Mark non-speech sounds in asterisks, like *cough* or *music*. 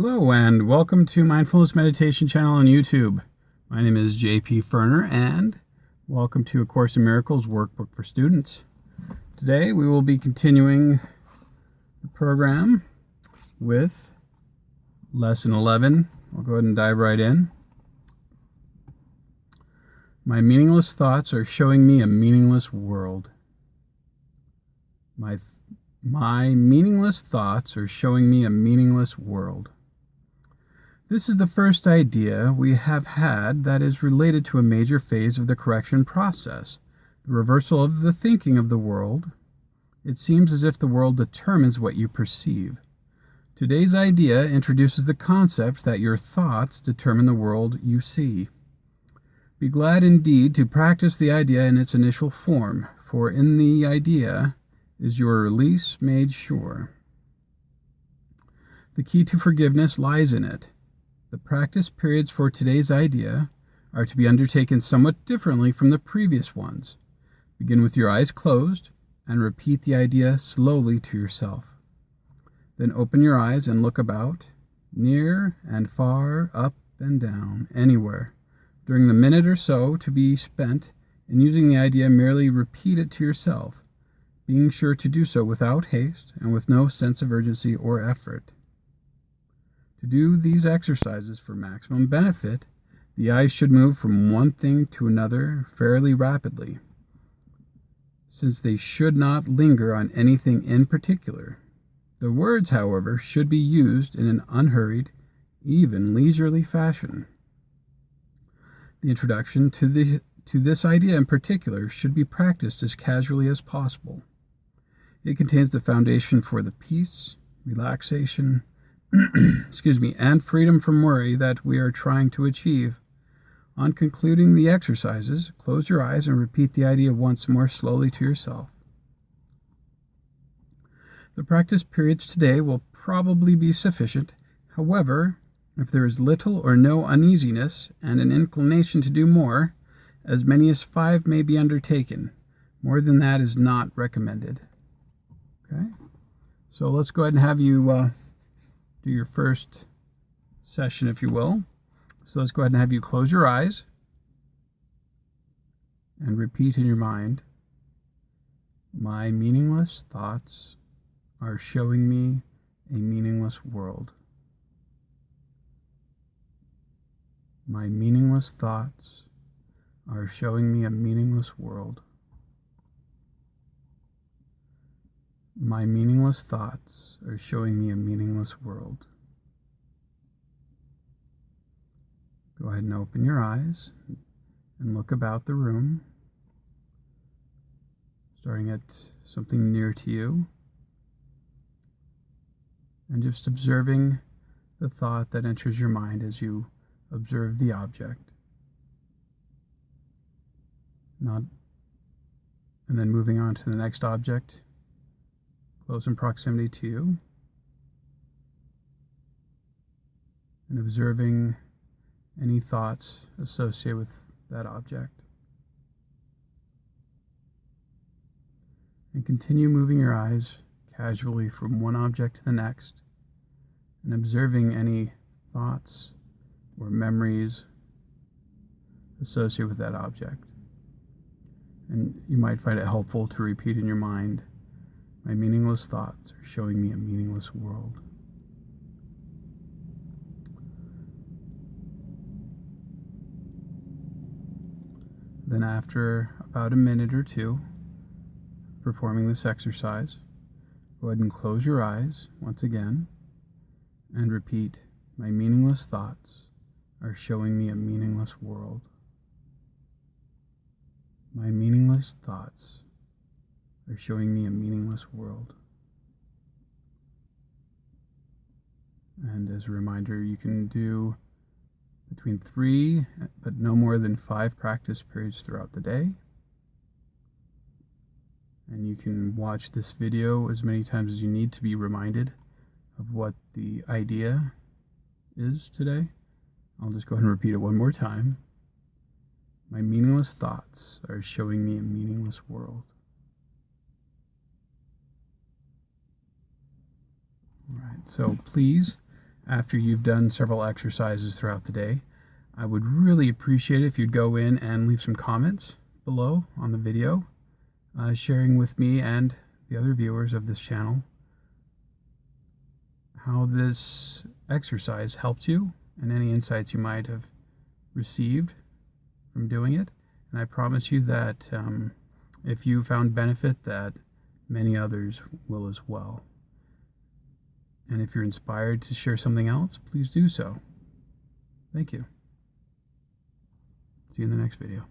Hello and welcome to Mindfulness Meditation channel on YouTube. My name is JP Ferner and welcome to A Course in Miracles workbook for students. Today we will be continuing the program with lesson 11. I'll go ahead and dive right in. My meaningless thoughts are showing me a meaningless world. My, my meaningless thoughts are showing me a meaningless world. This is the first idea we have had that is related to a major phase of the correction process, the reversal of the thinking of the world. It seems as if the world determines what you perceive. Today's idea introduces the concept that your thoughts determine the world you see. Be glad indeed to practice the idea in its initial form, for in the idea is your release made sure. The key to forgiveness lies in it. The practice periods for today's idea are to be undertaken somewhat differently from the previous ones. Begin with your eyes closed and repeat the idea slowly to yourself. Then open your eyes and look about, near and far, up and down, anywhere. During the minute or so to be spent in using the idea, merely repeat it to yourself, being sure to do so without haste and with no sense of urgency or effort. To do these exercises for maximum benefit, the eyes should move from one thing to another fairly rapidly, since they should not linger on anything in particular. The words, however, should be used in an unhurried, even leisurely fashion. The introduction to, the, to this idea in particular should be practiced as casually as possible. It contains the foundation for the peace, relaxation, *clears throat* excuse me, and freedom from worry that we are trying to achieve. On concluding the exercises, close your eyes and repeat the idea once more slowly to yourself. The practice periods today will probably be sufficient. However, if there is little or no uneasiness and an inclination to do more, as many as five may be undertaken. More than that is not recommended. Okay, so let's go ahead and have you uh, do your first session, if you will. So let's go ahead and have you close your eyes and repeat in your mind My meaningless thoughts are showing me a meaningless world. My meaningless thoughts are showing me a meaningless world. My meaningless thoughts are showing me a meaningless world. Go ahead and open your eyes and look about the room, starting at something near to you, and just observing the thought that enters your mind as you observe the object. Not, and then moving on to the next object close in proximity to you, and observing any thoughts associated with that object. And continue moving your eyes casually from one object to the next and observing any thoughts or memories associated with that object. And you might find it helpful to repeat in your mind my meaningless thoughts are showing me a meaningless world. Then, after about a minute or two performing this exercise, go ahead and close your eyes once again and repeat My meaningless thoughts are showing me a meaningless world. My meaningless thoughts are showing me a meaningless world. And as a reminder, you can do between three, but no more than five practice periods throughout the day. And you can watch this video as many times as you need to be reminded of what the idea is today. I'll just go ahead and repeat it one more time. My meaningless thoughts are showing me a meaningless world. Right. So please, after you've done several exercises throughout the day. I would really appreciate it if you'd go in and leave some comments below on the video, uh, sharing with me and the other viewers of this channel how this exercise helped you and any insights you might have received from doing it. And I promise you that um, if you found benefit, that many others will as well. And if you're inspired to share something else, please do so. Thank you. See you in the next video.